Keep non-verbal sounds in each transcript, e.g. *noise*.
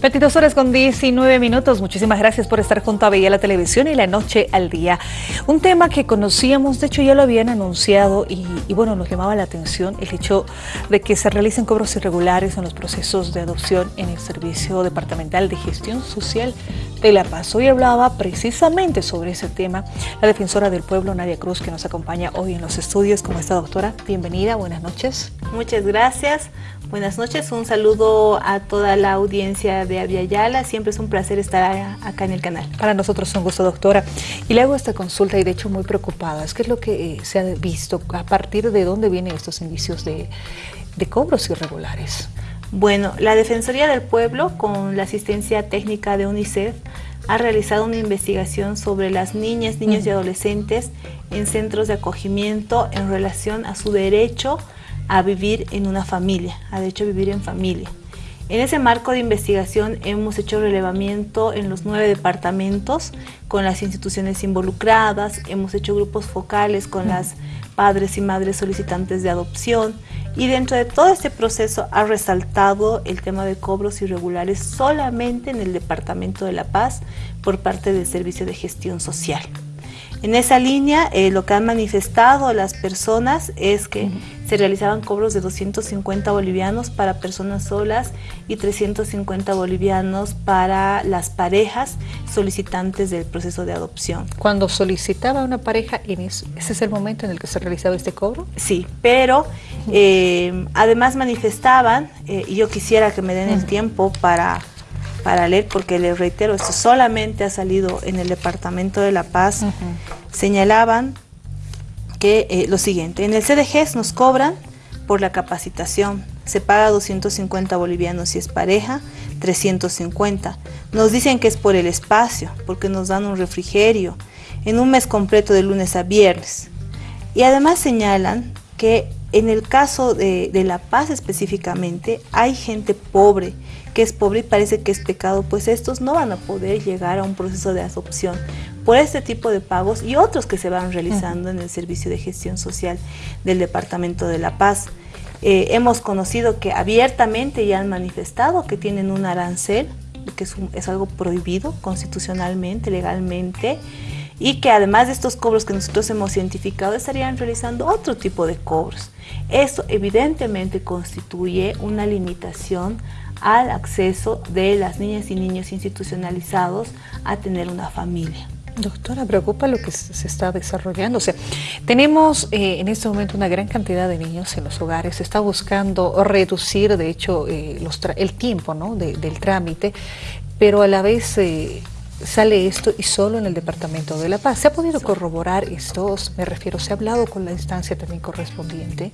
22 horas con 19 minutos. Muchísimas gracias por estar junto a Veía la Televisión y la Noche al Día. Un tema que conocíamos, de hecho ya lo habían anunciado y, y, bueno, nos llamaba la atención el hecho de que se realicen cobros irregulares en los procesos de adopción en el Servicio Departamental de Gestión Social de La Paz. Hoy hablaba precisamente sobre ese tema la defensora del pueblo, Nadia Cruz, que nos acompaña hoy en los estudios. ¿Cómo está, doctora? Bienvenida, buenas noches. Muchas gracias. Buenas noches, un saludo a toda la audiencia de Aviala. Siempre es un placer estar acá en el canal. Para nosotros es un gusto, doctora. Y le hago esta consulta y de hecho muy preocupada. ¿Qué es lo que eh, se ha visto? ¿A partir de dónde vienen estos indicios de, de cobros irregulares? Bueno, la Defensoría del Pueblo, con la asistencia técnica de UNICEF, ha realizado una investigación sobre las niñas, niños y adolescentes en centros de acogimiento en relación a su derecho a vivir en una familia, a de hecho vivir en familia. En ese marco de investigación hemos hecho relevamiento en los nueve departamentos con las instituciones involucradas, hemos hecho grupos focales con las padres y madres solicitantes de adopción y dentro de todo este proceso ha resaltado el tema de cobros irregulares solamente en el Departamento de La Paz por parte del Servicio de Gestión Social. En esa línea, eh, lo que han manifestado las personas es que se realizaban cobros de 250 bolivianos para personas solas y 350 bolivianos para las parejas solicitantes del proceso de adopción. Cuando solicitaba una pareja, ¿ese es el momento en el que se realizaba este cobro? Sí, pero eh, además manifestaban, eh, y yo quisiera que me den el tiempo para para leer, porque les reitero, esto solamente ha salido en el Departamento de La Paz, señalaban que eh, lo siguiente, en el CDG nos cobran por la capacitación, se paga 250 bolivianos si es pareja, 350. Nos dicen que es por el espacio, porque nos dan un refrigerio, en un mes completo de lunes a viernes. Y además señalan que en el caso de, de La Paz específicamente, hay gente pobre, que es pobre y parece que es pecado, pues estos no van a poder llegar a un proceso de adopción por este tipo de pagos y otros que se van realizando en el Servicio de Gestión Social del Departamento de La Paz. Eh, hemos conocido que abiertamente ya han manifestado que tienen un arancel, que es, algo prohibido constitucionalmente, legalmente, y que además de estos cobros que nosotros hemos identificado, estarían realizando otro tipo de cobros. Esto evidentemente constituye una limitación al acceso de las niñas y niños institucionalizados a tener una familia. Doctora, preocupa lo que se está desarrollando. O sea, tenemos eh, en este momento una gran cantidad de niños en los hogares. Se está buscando reducir, de hecho, eh, los el tiempo ¿no? del trámite, pero a la vez eh, sale esto y solo en el Departamento de La Paz. ¿Se ha podido corroborar esto? Me refiero, ¿se ha hablado con la instancia también correspondiente?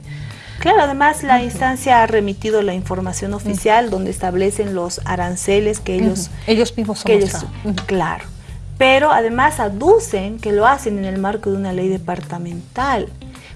Claro, además la instancia ha remitido la información oficial donde establecen los aranceles que ellos... Ellos mismos son que ellos, Claro, pero además aducen que lo hacen en el marco de una ley departamental.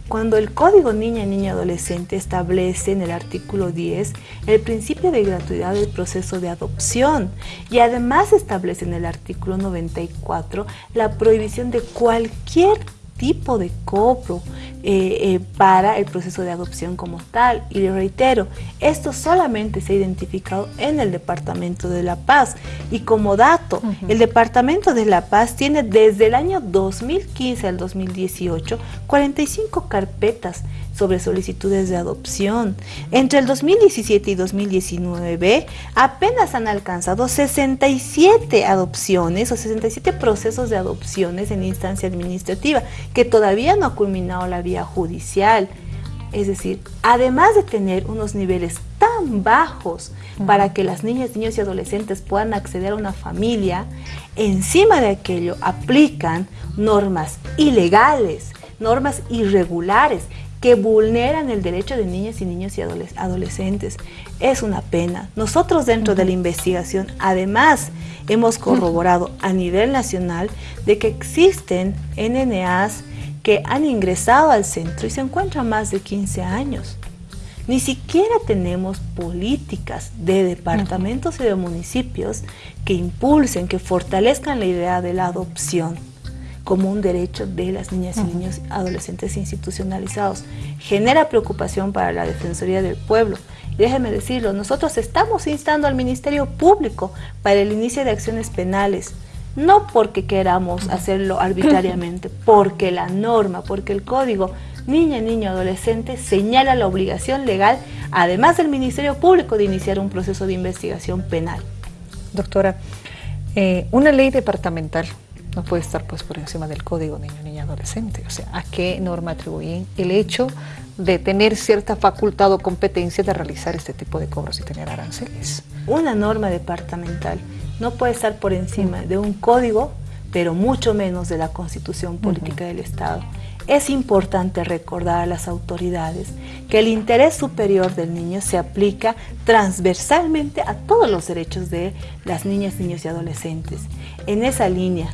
Cuando el Código Niña, Niña, Adolescente establece en el artículo 10 el principio de gratuidad del proceso de adopción y además establece en el artículo 94 la prohibición de cualquier tipo de cobro eh, eh, para el proceso de adopción como tal. Y le reitero, esto solamente se ha identificado en el Departamento de La Paz. Y como dato, el Departamento de La Paz tiene desde el año 2015 al 2018 45 carpetas sobre solicitudes de adopción. Entre el 2017 y 2019 apenas han alcanzado 67 adopciones o 67 procesos de adopciones en instancia administrativa que todavía no ha culminado la vía judicial. Es decir, además de tener unos niveles tan bajos para que las niñas, niños y adolescentes puedan acceder a una familia, encima de aquello aplican normas ilegales, normas irregulares que vulneran el derecho de niñas y niños y adolescentes. Es una pena. Nosotros dentro de la investigación, además, hemos corroborado a nivel nacional de que existen NNAs que han ingresado al centro y se encuentran más de 15 años. Ni siquiera tenemos políticas de departamentos y de municipios que impulsen, que fortalezcan la idea de la adopción como un derecho de las niñas y niños adolescentes institucionalizados. Genera preocupación para la Defensoría del Pueblo Y déjeme decirlo, nosotros estamos instando al Ministerio Público para el inicio de acciones penales, no porque queramos hacerlo arbitrariamente, *laughs* porque la norma, porque el código niña, niño, adolescente señala la obligación legal, además del Ministerio Público, de iniciar un proceso de investigación penal. Doctora, eh, una ley departamental no puede estar pues por encima del código niño, niña, adolescente. O sea, ¿a qué norma atribuyen el hecho de tener cierta facultad o competencia de realizar este tipo de cobros y tener aranceles? Una norma departamental no puede estar por encima de un código, pero mucho menos de la constitución política del Estado. Es importante recordar a las autoridades que el interés superior del niño se aplica transversalmente a todos los derechos de las niñas, niños y adolescentes. En esa línea,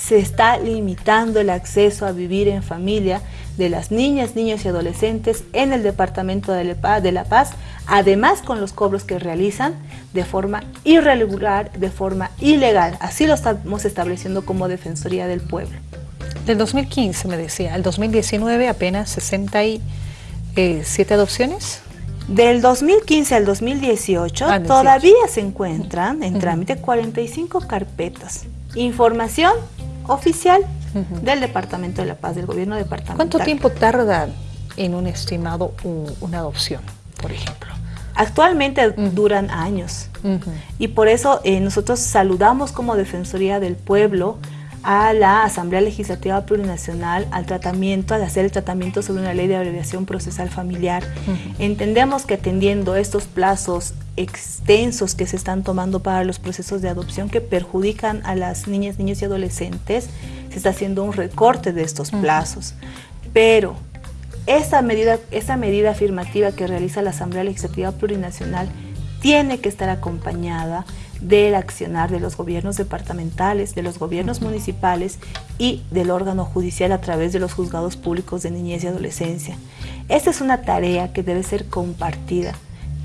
se está limitando el acceso a vivir en familia de las niñas, niños y adolescentes en el Departamento de La Paz, además con los cobros que realizan de forma irregular, de forma ilegal. Así lo estamos estableciendo como Defensoría del Pueblo. Del 2015 me decía, al 2019 apenas 67 adopciones. Del 2015 al 2018 ah, todavía se encuentran en trámite 45 carpetas. Información oficial del Departamento de la Paz, del gobierno departamental. ¿Cuánto tiempo tarda en un estimado una adopción, por ejemplo? Actualmente duran años y por eso eh, nosotros saludamos como Defensoría del Pueblo a la Asamblea Legislativa Plurinacional al tratamiento, al hacer el tratamiento sobre una ley de abreviación procesal familiar. Entendemos que atendiendo estos plazos extensos que se están tomando para los procesos de adopción que perjudican a las niñas, niños y adolescentes, se está haciendo un recorte de estos plazos. Pero esa medida, esa medida afirmativa que realiza la Asamblea Legislativa Plurinacional tiene que estar acompañada del accionar de los gobiernos departamentales, de los gobiernos municipales y del órgano judicial a través de los juzgados públicos de niñez y adolescencia. Esta es una tarea que debe ser compartida.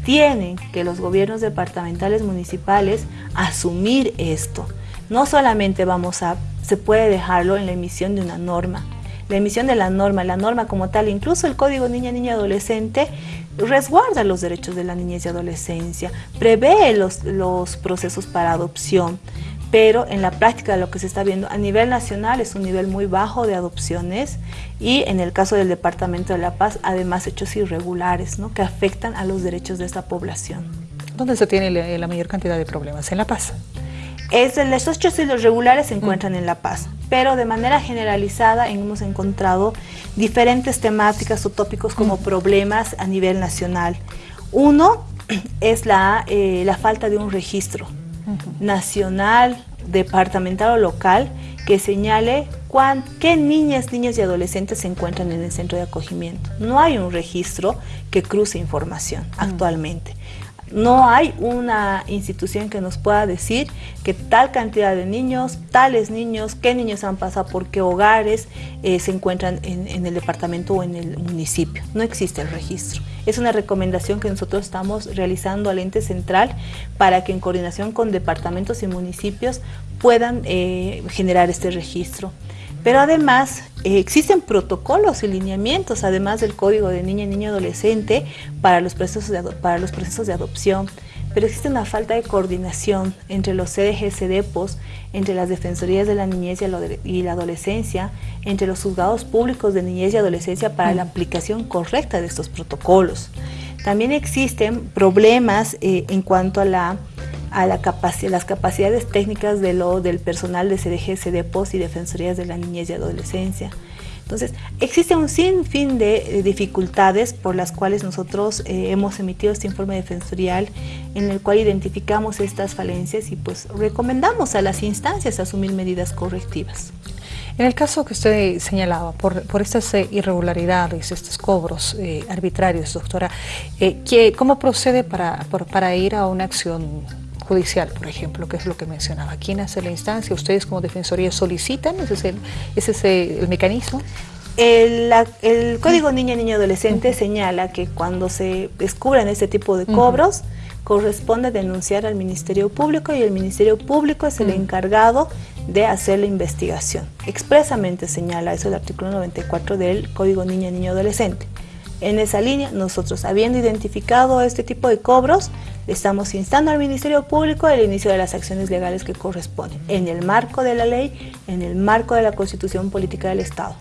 Tienen que los gobiernos departamentales municipales asumir esto. No solamente vamos a, se puede dejarlo en la emisión de una norma, la emisión de la norma, la norma como tal, incluso el Código Niña, Niña, Adolescente, resguarda los derechos de la niñez y adolescencia, prevé los, los procesos para adopción, pero en la práctica lo que se está viendo a nivel nacional es un nivel muy bajo de adopciones y en el caso del Departamento de la Paz, además hechos irregulares ¿no? que afectan a los derechos de esta población. ¿Dónde se tiene la mayor cantidad de problemas? ¿En La Paz? Es, los hechos irregulares se encuentran mm. en La Paz, pero de manera generalizada hemos encontrado diferentes temáticas o tópicos como problemas a nivel nacional. Uno es la, eh, la falta de un registro nacional, departamental o local que señale qué niñas, niños y adolescentes se encuentran en el centro de acogimiento. No hay un registro que cruce información mm. actualmente. No hay una institución que nos pueda decir que tal cantidad de niños, tales niños, qué niños han pasado por qué hogares eh, se encuentran en, el departamento o en el municipio. No existe el registro. Es una recomendación que nosotros estamos realizando al ente central para que en coordinación con departamentos y municipios puedan eh, generar este registro. Pero además eh, existen protocolos y lineamientos, además del Código de Niña y Niño Adolescente para los, procesos para los procesos de adopción. Pero existe una falta de coordinación entre los CDG, CDEPOS, entre las Defensorías de la Niñez y la Adolescencia, entre los juzgados públicos de niñez y adolescencia para la aplicación correcta de estos protocolos. También existen problemas eh, en cuanto a la a la las capacidades técnicas de lo, del personal de CDG, CDPOS y Defensorías de la Niñez y Adolescencia. Entonces, existe un sinfín de dificultades por las cuales nosotros eh, hemos emitido este informe defensorial en el cual identificamos estas falencias y pues recomendamos a las instancias asumir medidas correctivas. En el caso que usted señalaba, por, por estas eh, irregularidades, estos cobros eh, arbitrarios, doctora, ¿cómo procede para, para ir a una acción judicial, por ejemplo, que es lo que mencionaba. ¿Quién hace la instancia? ¿Ustedes como Defensoría solicitan? ¿Ese es el, ese es el mecanismo? El, Código Niña Niño Adolescente señala que cuando se descubran este tipo de cobros, corresponde denunciar al Ministerio Público y el Ministerio Público es el encargado de hacer la investigación. Expresamente señala eso el artículo 94 del Código Niña Niño Adolescente. En esa línea, nosotros habiendo identificado este tipo de cobros, estamos instando al Ministerio Público el inicio de las acciones legales que corresponden, en el marco de la ley, en el marco de la Constitución Política del Estado.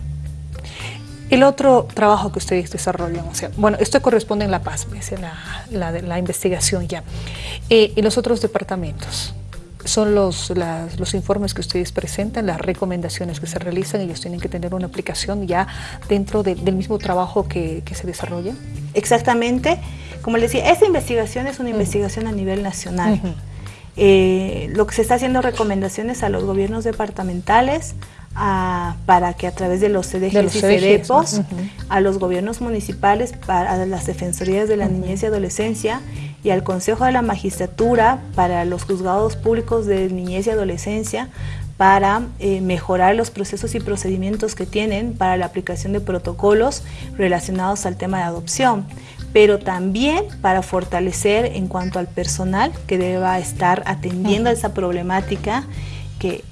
El otro trabajo que ustedes desarrollan, o sea, bueno, esto corresponde en La Paz, es la, la, investigación ya, eh, y los otros departamentos, son los, los informes que ustedes presentan, las recomendaciones que se realizan, ellos tienen que tener una aplicación ya dentro del mismo trabajo que, se desarrolla. Exactamente, como les decía, esta investigación es una investigación a nivel nacional. Eh, lo que se está haciendo recomendaciones a los gobiernos departamentales, para que a través de los CDGs y CEDEPOS, a los gobiernos municipales, para las defensorías de la niñez y adolescencia y al Consejo de la Magistratura, para los juzgados públicos de niñez y adolescencia, para eh, mejorar los procesos y procedimientos que tienen para la aplicación de protocolos relacionados al tema de adopción pero también para fortalecer en cuanto al personal que deba estar atendiendo a esa problemática que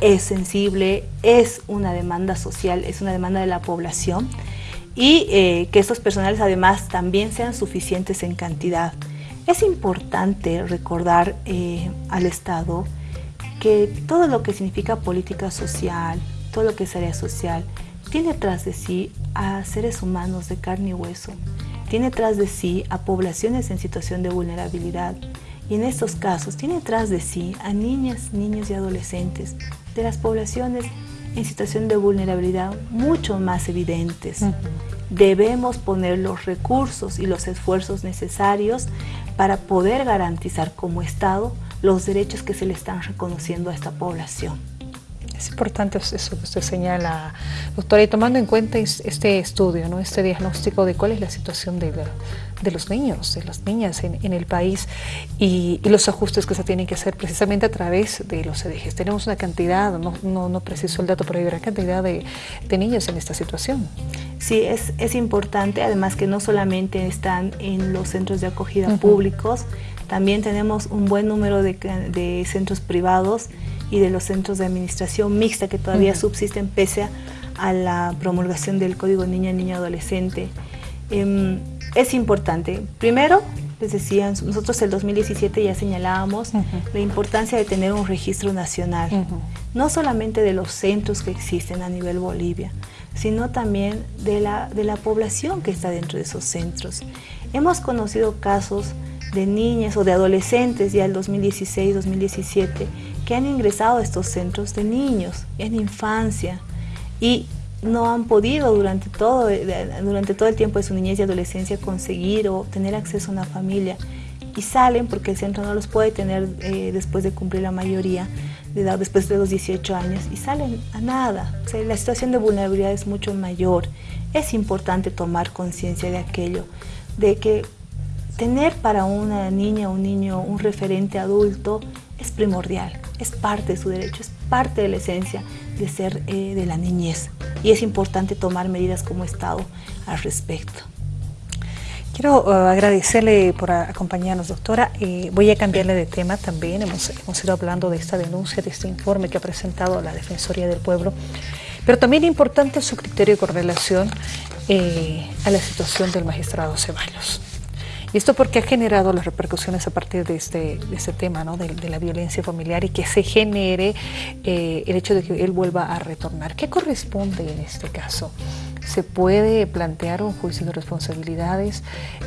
es sensible, es una demanda social, es una demanda de la población y eh, que estos personales además también sean suficientes en cantidad. Es importante recordar eh, al Estado que todo lo que significa política social, todo lo que es área social, tiene tras de sí a seres humanos de carne y hueso, tiene tras de sí a poblaciones en situación de vulnerabilidad. Y en estos casos tiene tras de sí a niñas, niños y adolescentes de las poblaciones en situación de vulnerabilidad mucho más evidentes. Debemos poner los recursos y los esfuerzos necesarios para poder garantizar como Estado los derechos que se le están reconociendo a esta población. Es importante eso que usted señala, doctora, y tomando en cuenta este estudio, ¿no? este diagnóstico de cuál es la situación de, de los niños, de las niñas en, el país y, los ajustes que se tienen que hacer precisamente a través de los ejes. Tenemos una cantidad, no, no, no preciso el dato, pero hay una cantidad de, de niños en esta situación. Sí, es, es, importante, además que no solamente están en los centros de acogida públicos, también tenemos un buen número de, de centros privados y de los centros de administración mixta que todavía subsisten pese a, la promulgación del Código Niña, Niño, Adolescente. Em, es importante, primero, les decía, nosotros el 2017 ya señalábamos la importancia de tener un registro nacional, no solamente de los centros que existen a nivel Bolivia, sino también de la, de la población que está dentro de esos centros. Hemos conocido casos de niñas o de adolescentes ya el 2016-2017 que han ingresado a estos centros de niños en infancia y no han podido durante todo, durante todo el tiempo de su niñez y adolescencia conseguir o tener acceso a una familia y salen porque el centro no los puede tener eh, después de cumplir la mayoría de edad, después de los 18 años y salen a nada. la situación de vulnerabilidad es mucho mayor. Es importante tomar conciencia de aquello, de que tener para una niña o un niño un referente adulto es primordial, es parte de su derecho, es parte de la esencia de ser eh, de la niñez y es importante tomar medidas como Estado al respecto. Quiero uh, agradecerle por acompañarnos, doctora. Eh, voy a cambiarle de tema también. Hemos, hemos, ido hablando de esta denuncia, de este informe que ha presentado la Defensoría del Pueblo, pero también importante su criterio con relación eh, a la situación del magistrado Ceballos. Y esto porque ha generado las repercusiones a partir de este, este tema, ¿no? de, la violencia familiar y que se genere eh, el hecho de que él vuelva a retornar. ¿Qué corresponde en este caso? ¿Se puede plantear un juicio de responsabilidades?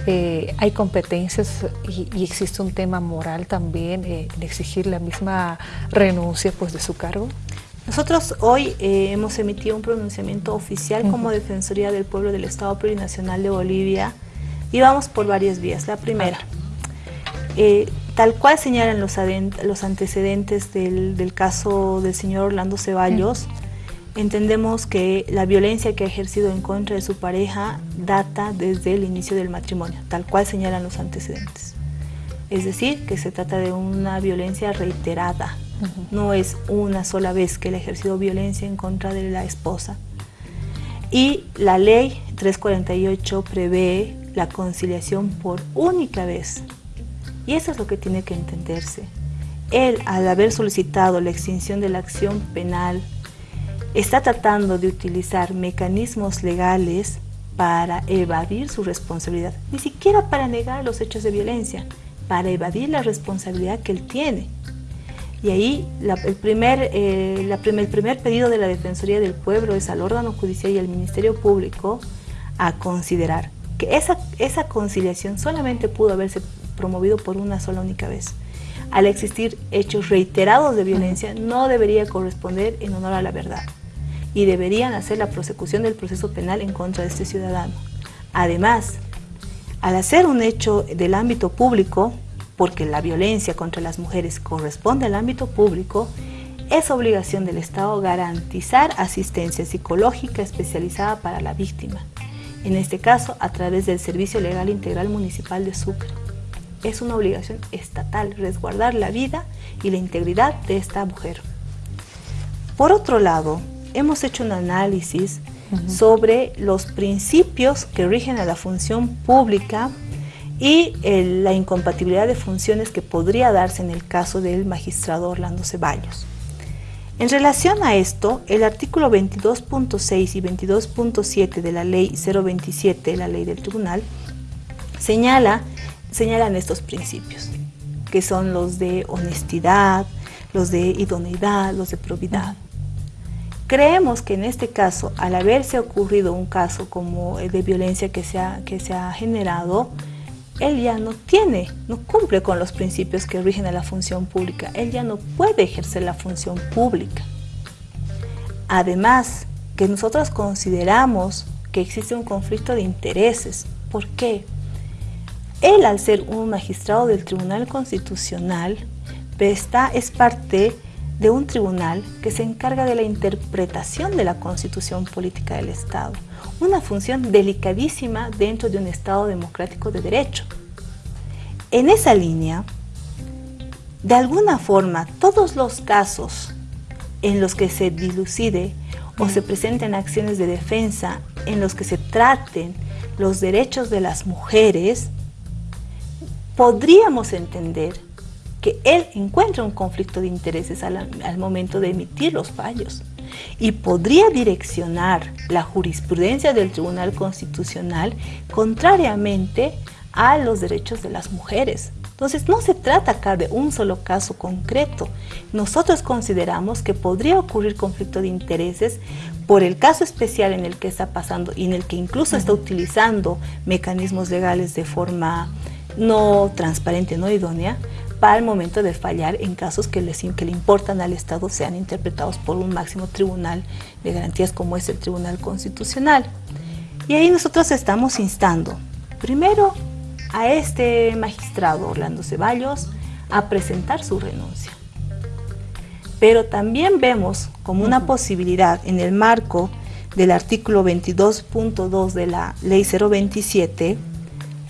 Eh, ¿Hay competencias y, existe un tema moral también eh, en exigir la misma renuncia pues, de su cargo? Nosotros hoy hemos emitido un pronunciamiento oficial como Defensoría del Pueblo del Estado Plurinacional de Bolivia y vamos por varias vías. La primera, eh, tal cual señalan los, los antecedentes del, caso del señor Orlando Ceballos, entendemos que la violencia que ha ejercido en contra de su pareja data desde el inicio del matrimonio, tal cual señalan los antecedentes. Es decir, que se trata de una violencia reiterada, no es una sola vez que él ha ejercido violencia en contra de la esposa. Y la ley 348 prevé la conciliación por única vez. Y eso es lo que tiene que entenderse. Él, al haber solicitado la extinción de la acción penal, está tratando de utilizar mecanismos legales para evadir su responsabilidad, ni siquiera para negar los hechos de violencia, para evadir la responsabilidad que él tiene. Y ahí el, primer, eh, el primer pedido de la Defensoría del Pueblo es al órgano judicial y al Ministerio Público a considerar que esa, conciliación solamente pudo haberse promovido por una sola única vez. Al existir hechos reiterados de violencia, no debería corresponder en honor a la verdad y deberían hacer la prosecución del proceso penal en contra de este ciudadano. Además, al hacer un hecho del ámbito público, porque la violencia contra las mujeres corresponde al ámbito público, es obligación del Estado garantizar asistencia psicológica especializada para la víctima, en este caso a través del Servicio Legal Integral Municipal de Sucre. Es una obligación estatal resguardar la vida y la integridad de esta mujer. Por otro lado, hemos hecho un análisis sobre los principios que rigen a la función pública y la incompatibilidad de funciones que podría darse en el caso del magistrado Orlando Ceballos. En relación a esto, el artículo 22.6 y 22.7 de la ley 027, la ley del tribunal, señala, señalan estos principios, que son los de honestidad, los de idoneidad, los de probidad. Creemos que en este caso, al haberse ocurrido un caso como el de violencia que se ha, que se ha generado, él ya no tiene, no cumple con los principios que rigen a la función pública. Él ya no puede ejercer la función pública. Además, que nosotros consideramos que existe un conflicto de intereses. ¿Por qué? Él, al ser un magistrado del Tribunal Constitucional, está, es parte de un tribunal que se encarga de la interpretación de la constitución política del Estado, una función delicadísima dentro de un Estado democrático de derecho. En esa línea, de alguna forma, todos los casos en los que se dilucide o se presenten acciones de defensa en los que se traten los derechos de las mujeres, podríamos entender que él encuentra un conflicto de intereses al, momento de emitir los fallos y podría direccionar la jurisprudencia del Tribunal Constitucional contrariamente a los derechos de las mujeres. Entonces no se trata acá de un solo caso concreto. Nosotros consideramos que podría ocurrir conflicto de intereses por el caso especial en el que está pasando y en el que incluso está utilizando mecanismos legales de forma no transparente, no idónea, para el momento de fallar en casos que, les, que le importan al Estado sean interpretados por un máximo tribunal de garantías como es el Tribunal Constitucional. Y ahí nosotros estamos instando, primero, a este magistrado Orlando Ceballos a presentar su renuncia. Pero también vemos como una posibilidad en el marco del artículo 22.2 de la Ley 027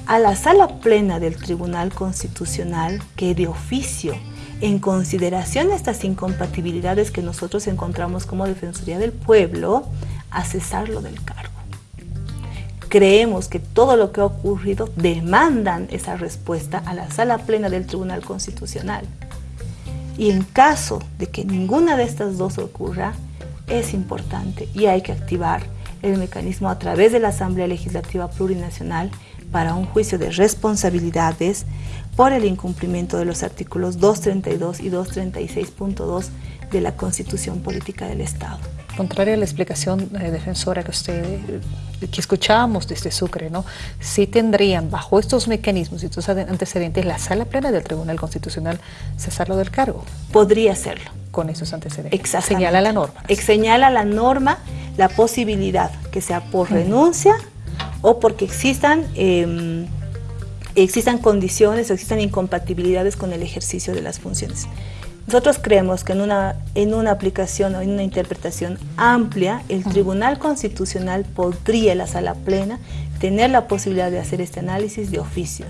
a la sala plena del Tribunal Constitucional que de oficio, en consideración de estas incompatibilidades que nosotros encontramos como Defensoría del Pueblo, a cesarlo del cargo. Creemos que todo lo que ha ocurrido demandan esa respuesta a la sala plena del Tribunal Constitucional. Y en caso de que ninguna de estas dos ocurra, es importante y hay que activar el mecanismo a través de la Asamblea Legislativa Plurinacional para un juicio de responsabilidades por el incumplimiento de los artículos 232 y 236.2 de la Constitución Política del Estado. Contraria a la explicación eh, defensora que usted eh, que escuchábamos desde Sucre, ¿no? Sí tendrían bajo estos mecanismos y estos antecedentes la sala plena del Tribunal Constitucional cesarlo del cargo. Podría serlo. Con esos antecedentes. Exactamente. Señala la norma. Señala la norma la posibilidad que sea por renuncia o porque existan, em, existan condiciones o existan incompatibilidades con el ejercicio de las funciones. Nosotros creemos que en una, en una aplicación o en una interpretación amplia, el Tribunal Constitucional podría, la sala plena, tener la posibilidad de hacer este análisis de oficio.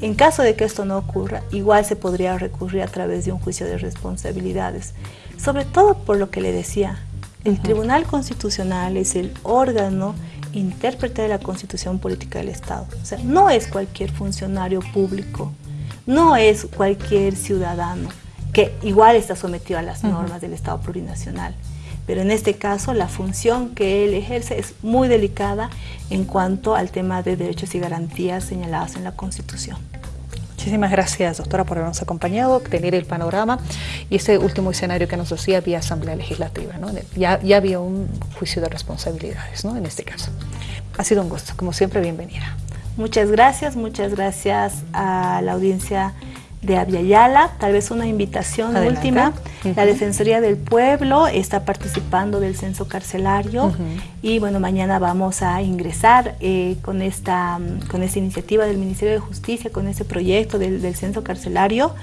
En caso de que esto no ocurra, igual se podría recurrir a través de un juicio de responsabilidades, sobre todo por lo que le decía, el Tribunal Constitucional es el órgano intérprete de la Constitución Política del Estado. O sea, no es cualquier funcionario público, no es cualquier ciudadano que igual está sometido a las normas del Estado plurinacional. pero en este caso la función que él ejerce es muy delicada en cuanto al tema de derechos y garantías señalados en la Constitución. Muchísimas gracias, doctora, por habernos acompañado, tener el panorama y ese último escenario que nos decía vía Asamblea Legislativa. Ya, ya había un juicio de responsabilidades ¿no? en este caso. Ha sido un gusto, como siempre, bienvenida. Muchas gracias, muchas gracias a la audiencia de Aviala, tal vez una invitación última. La Defensoría del Pueblo está participando del censo carcelario y bueno, mañana vamos a ingresar eh, con, esta, con esta iniciativa del Ministerio de Justicia, con este proyecto del, censo carcelario.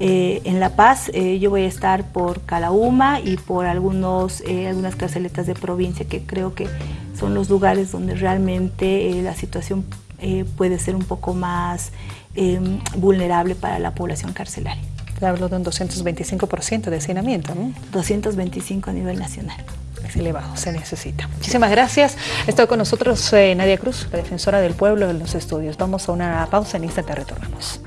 Eh, en La Paz eh, yo voy a estar por Calauma y por algunos, algunas carceletas de provincia que creo que son los lugares donde realmente la situación puede ser un poco más Em, vulnerable para la población carcelaria. Se habló de un 225% de hacinamiento, ¿no? 225 a nivel nacional. Es elevado, se necesita. Muchísimas gracias. Está con nosotros eh, Nadia Cruz, la defensora del pueblo en los estudios. Vamos a una pausa, en instante retornamos.